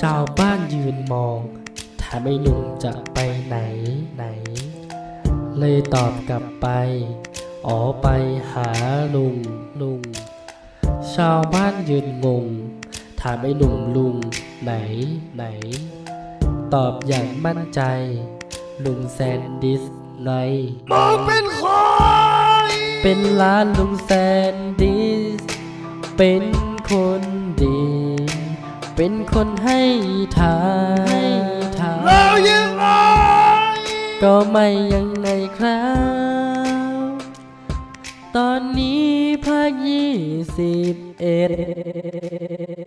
ชาวบ้านยืนมองถามไอ้หนุ่มจะไปไหนไหน เลยตอบกลับไป อ๋อไปหาลุงลุง ชาวบ้านยืนงง ถามไอ้หนุ่มลุงไหนไหน ตอบอย่างมั่นใจ ลุงแซนดิสไงมึงเป็นใครเป็นร้านลุงแซนดิส เป็นคนดี เป็นคนให้ทานทานแล้วยังไงก็ไม่ยังไงครับตอนนี้ภาคยี่สิบเอ็ด